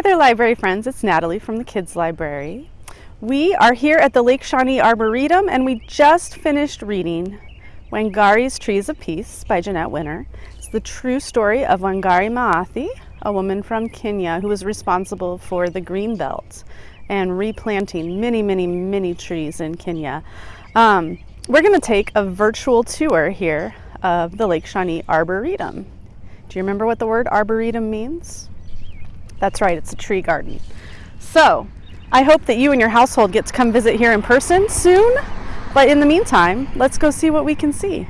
Hi there, library friends. It's Natalie from the Kids Library. We are here at the Lake Shawnee Arboretum and we just finished reading Wangari's Trees of Peace by Jeanette Winter. It's the true story of Wangari Maathai, a woman from Kenya who was responsible for the green belt and replanting many, many, many trees in Kenya. Um, we're going to take a virtual tour here of the Lake Shawnee Arboretum. Do you remember what the word arboretum means? That's right, it's a tree garden. So, I hope that you and your household get to come visit here in person soon. But in the meantime, let's go see what we can see.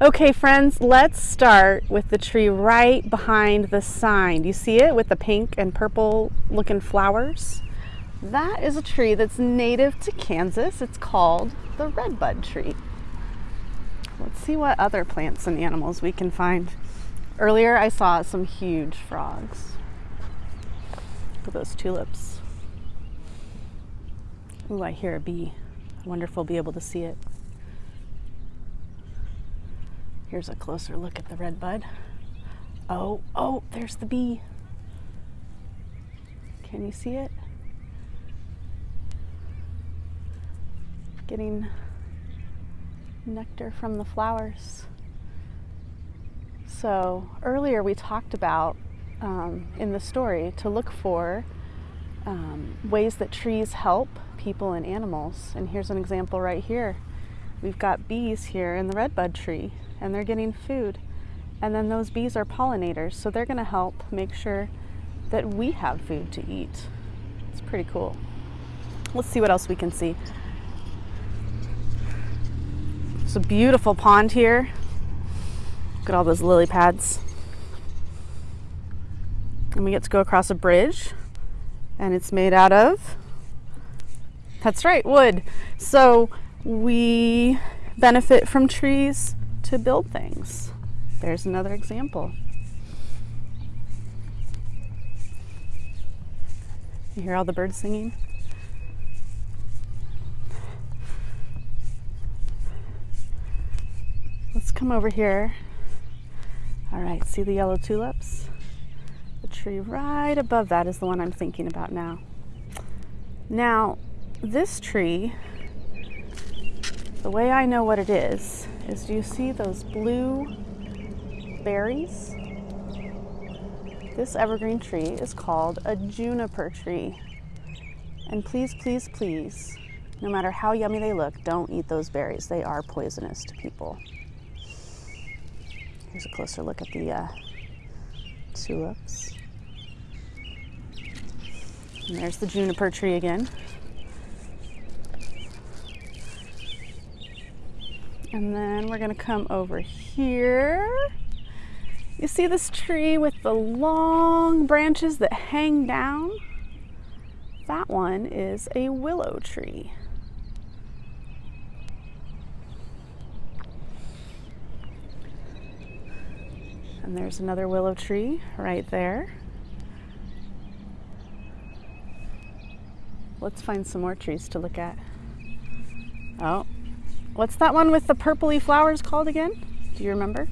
Okay friends, let's start with the tree right behind the sign. You see it with the pink and purple looking flowers? That is a tree that's native to Kansas. It's called the redbud tree. Let's see what other plants and animals we can find. Earlier I saw some huge frogs. Look at those tulips. Ooh, I hear a bee. I wonder if we'll be able to see it. Here's a closer look at the red bud. Oh, oh, there's the bee. Can you see it? Getting nectar from the flowers. So earlier we talked about um, in the story to look for um, ways that trees help people and animals. And here's an example right here. We've got bees here in the redbud tree and they're getting food. And then those bees are pollinators, so they're gonna help make sure that we have food to eat. It's pretty cool. Let's see what else we can see. It's a beautiful pond here. Look at all those lily pads. And we get to go across a bridge and it's made out of, that's right, wood. So we benefit from trees to build things. There's another example. You hear all the birds singing? Let's come over here. All right, see the yellow tulips? The tree right above that is the one I'm thinking about now. Now, this tree, the way I know what it is, is do you see those blue berries? This evergreen tree is called a juniper tree. And please, please, please, no matter how yummy they look, don't eat those berries. They are poisonous to people. Here's a closer look at the uh, tulips. And there's the juniper tree again. And then we're gonna come over here. You see this tree with the long branches that hang down? That one is a willow tree. And there's another willow tree right there. Let's find some more trees to look at. Oh, What's that one with the purpley flowers called again? Do you remember?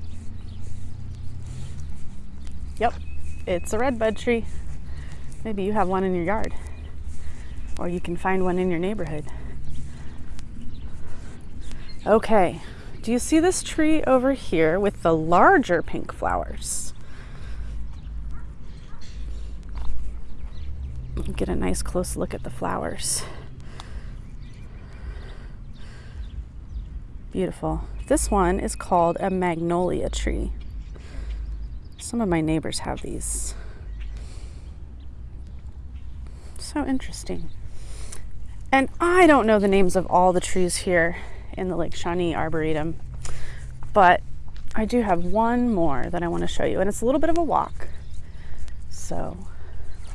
Yep, it's a redbud tree. Maybe you have one in your yard or you can find one in your neighborhood. Okay, do you see this tree over here with the larger pink flowers? Get a nice close look at the flowers. Beautiful. This one is called a magnolia tree. Some of my neighbors have these. So interesting. And I don't know the names of all the trees here in the Lake Shawnee Arboretum, but I do have one more that I want to show you, and it's a little bit of a walk. So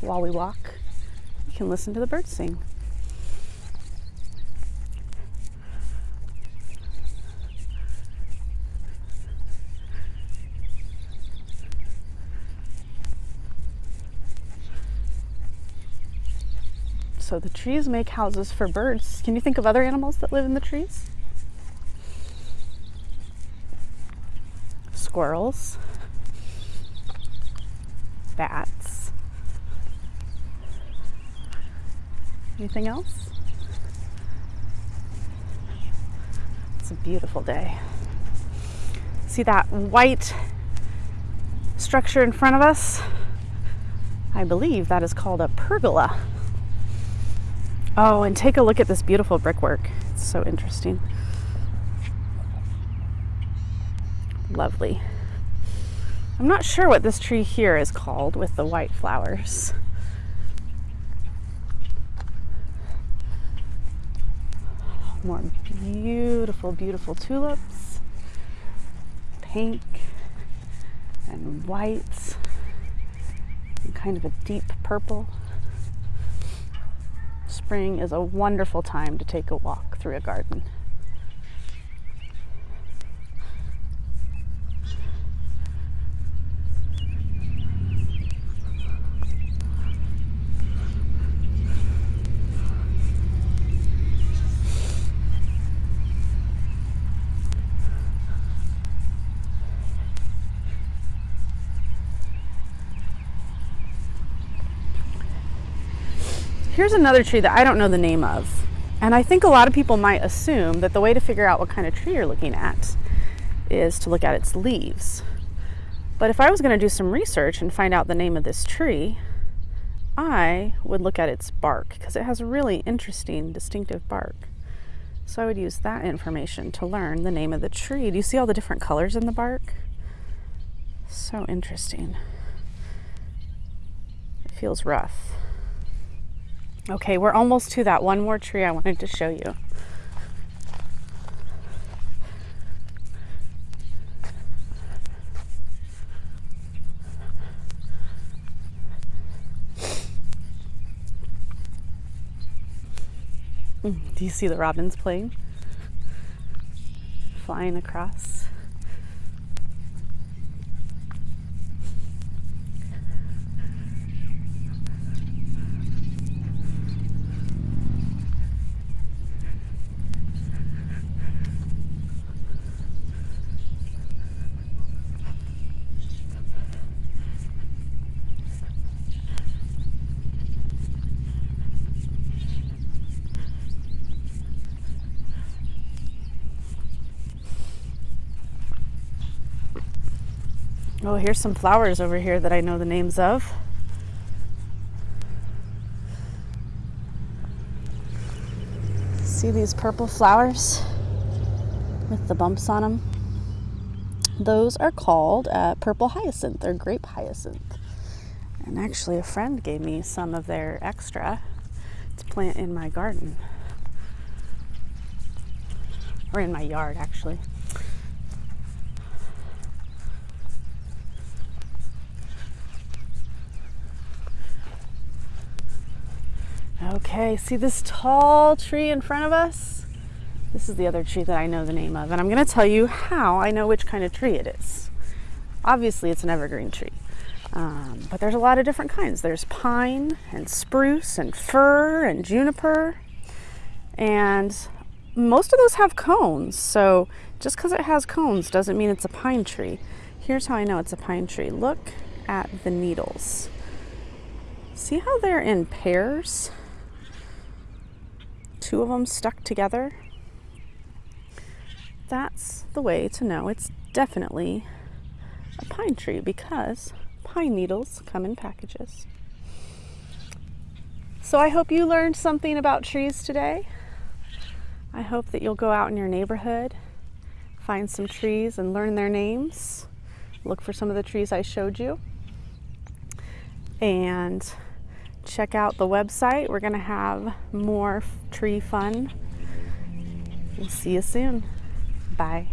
while we walk, you can listen to the birds sing. So the trees make houses for birds. Can you think of other animals that live in the trees? Squirrels, bats. Anything else? It's a beautiful day. See that white structure in front of us? I believe that is called a pergola. Oh, and take a look at this beautiful brickwork. It's so interesting. Lovely. I'm not sure what this tree here is called with the white flowers. More beautiful, beautiful tulips. Pink and white and kind of a deep purple. Spring is a wonderful time to take a walk through a garden. Here's another tree that I don't know the name of. And I think a lot of people might assume that the way to figure out what kind of tree you're looking at is to look at its leaves. But if I was going to do some research and find out the name of this tree, I would look at its bark because it has a really interesting, distinctive bark. So I would use that information to learn the name of the tree. Do you see all the different colors in the bark? So interesting. It feels rough. Okay, we're almost to that one more tree I wanted to show you. Hmm, do you see the robins playing? Flying across. Oh, here's some flowers over here that I know the names of. See these purple flowers with the bumps on them? Those are called uh, purple hyacinth or grape hyacinth. And actually, a friend gave me some of their extra to plant in my garden. Or in my yard, actually. Okay, see this tall tree in front of us? This is the other tree that I know the name of, and I'm going to tell you how I know which kind of tree it is. Obviously, it's an evergreen tree, um, but there's a lot of different kinds. There's pine and spruce and fir and juniper, and most of those have cones. So just because it has cones doesn't mean it's a pine tree. Here's how I know it's a pine tree. Look at the needles. See how they're in pairs? Two of them stuck together, that's the way to know it's definitely a pine tree because pine needles come in packages. So I hope you learned something about trees today. I hope that you'll go out in your neighborhood, find some trees and learn their names. Look for some of the trees I showed you. And check out the website. We're going to have more tree fun. We'll see you soon. Bye.